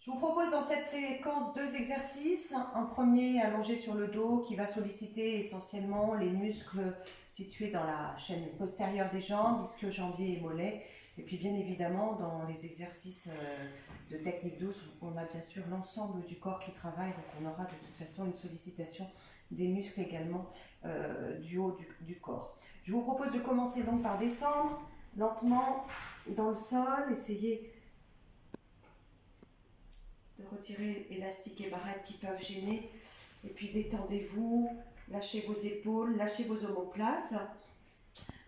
Je vous propose dans cette séquence deux exercices. Un premier allongé sur le dos qui va solliciter essentiellement les muscles situés dans la chaîne postérieure des jambes, ischio-jambier et mollet. Et puis bien évidemment, dans les exercices euh, de technique douce, on a bien sûr l'ensemble du corps qui travaille, donc on aura de toute façon une sollicitation des muscles également euh, du haut du, corps. Je vous propose de commencer donc par descendre lentement dans le sol, essayez de retirer élastiques et barrettes qui peuvent gêner, et puis détendez-vous, lâchez vos épaules, lâchez vos omoplates,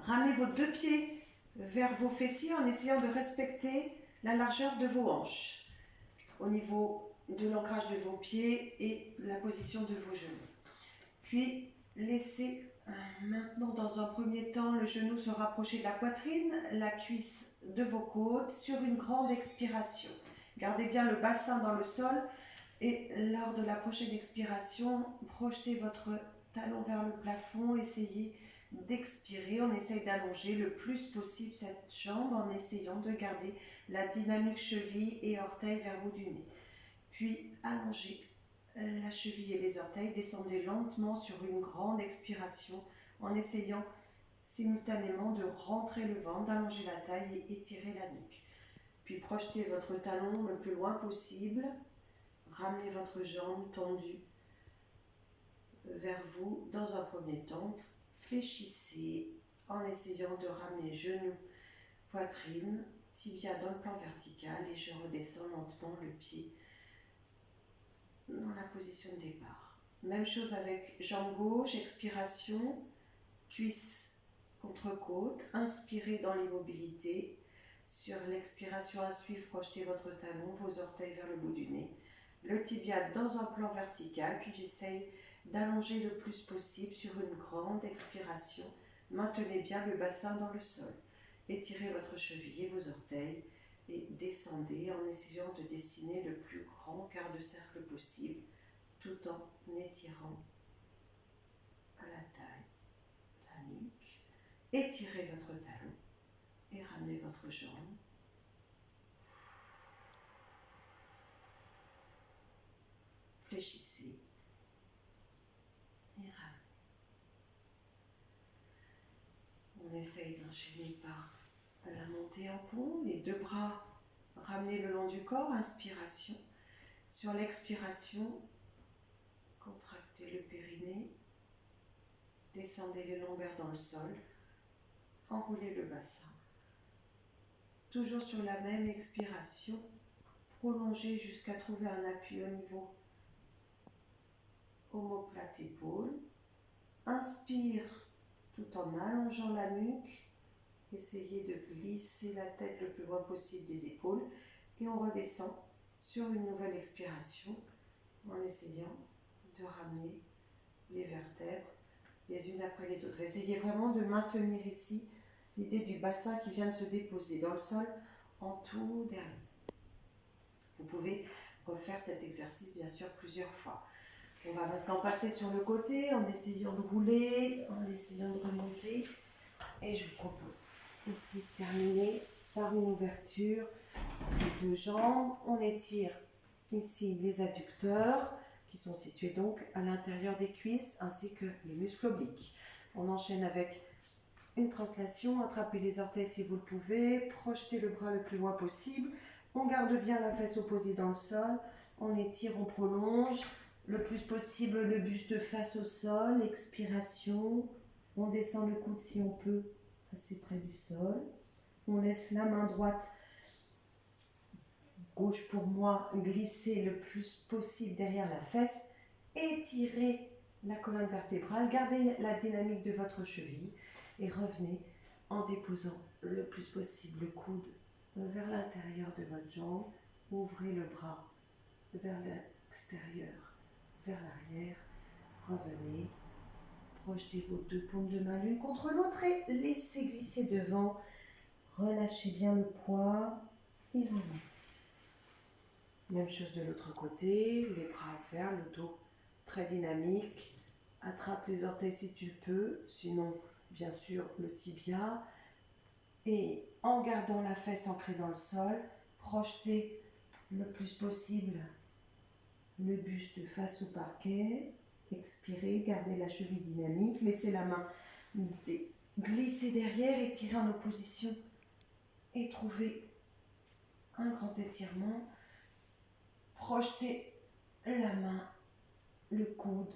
ramenez vos deux pieds vers vos fessiers en essayant de respecter la largeur de vos hanches au niveau de l'ancrage de vos pieds et la position de vos genoux. Puis laissez maintenant dans un premier temps le genou se rapprocher de la poitrine, la cuisse de vos côtes sur une grande expiration. Gardez bien le bassin dans le sol et lors de la prochaine expiration, projetez votre talon vers le plafond, essayez d'expirer, on essaye d'allonger le plus possible cette jambe en essayant de garder la dynamique cheville et orteil vers le bout du nez. Puis allongez la cheville et les orteils, descendez lentement sur une grande expiration en essayant simultanément de rentrer le ventre, d'allonger la taille et étirer la nuque. Puis projetez votre talon le plus loin possible, ramenez votre jambe tendue vers vous dans un premier temps, fléchissez en essayant de ramener genoux, poitrine, tibia dans le plan vertical et je redescends lentement le pied dans la position de départ. Même chose avec jambe gauche, expiration, cuisse contre côte, inspirez dans l'immobilité. Sur l'expiration à suivre, projetez votre talon, vos orteils vers le bout du nez. Le tibia dans un plan vertical, puis j'essaye d'allonger le plus possible sur une grande expiration. Maintenez bien le bassin dans le sol. Étirez votre cheville et vos orteils et descendez en essayant de dessiner le plus grand quart de cercle possible tout en étirant à la taille, la nuque. Étirez votre talon et ramenez votre jambe. Fléchissez et ramenez. On essaye d'enchaîner par la montée en pont, les deux bras ramenés le long du corps, inspiration. Sur l'expiration, contractez le périnée, descendez les lombaires dans le sol, enroulez le bassin. Toujours sur la même expiration, prolongez jusqu'à trouver un appui au niveau omoplate épaule. Inspire tout en allongeant la nuque Essayez de glisser la tête le plus loin possible des épaules et on redescend sur une nouvelle expiration en essayant de ramener les vertèbres les unes après les autres. Essayez vraiment de maintenir ici l'idée du bassin qui vient de se déposer dans le sol en tout dernier. Vous pouvez refaire cet exercice bien sûr plusieurs fois. On va maintenant passer sur le côté en essayant de rouler, en essayant de remonter et je vous propose Ici, terminé par une ouverture des deux jambes. On étire ici les adducteurs qui sont situés donc à l'intérieur des cuisses ainsi que les muscles obliques. On enchaîne avec une translation, attrapez les orteils si vous le pouvez, projetez le bras le plus loin possible, on garde bien la fesse opposée dans le sol, on étire, on prolonge, le plus possible le buste face au sol, expiration, on descend le coude si on peut assez près du sol. On laisse la main droite, gauche pour moi, glisser le plus possible derrière la fesse. Étirez la colonne vertébrale, gardez la dynamique de votre cheville et revenez en déposant le plus possible le coude vers l'intérieur de votre jambe. Ouvrez le bras vers l'extérieur, vers l'arrière. Revenez Projetez vos deux paumes de main l'une contre l'autre et laissez glisser devant. Relâchez bien le poids et remontez. Même chose de l'autre côté, les bras ouverts, le dos très dynamique. Attrape les orteils si tu peux, sinon bien sûr le tibia. Et en gardant la fesse ancrée dans le sol, projetez le plus possible le buste face au parquet. Expirez, gardez la cheville dynamique, laissez la main glisser derrière et tirer en opposition. Et trouvez un grand étirement. Projetez la main, le coude,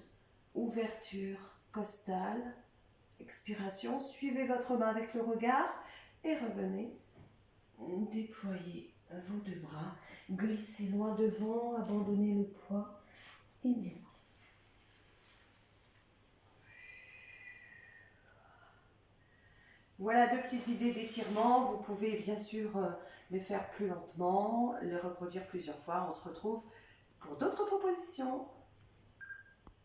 ouverture costale. Expiration, suivez votre main avec le regard et revenez. Déployez vos deux bras, glissez loin devant, abandonnez le poids et déroulez. Voilà deux petites idées d'étirement. Vous pouvez bien sûr euh, les faire plus lentement, les reproduire plusieurs fois. On se retrouve pour d'autres propositions.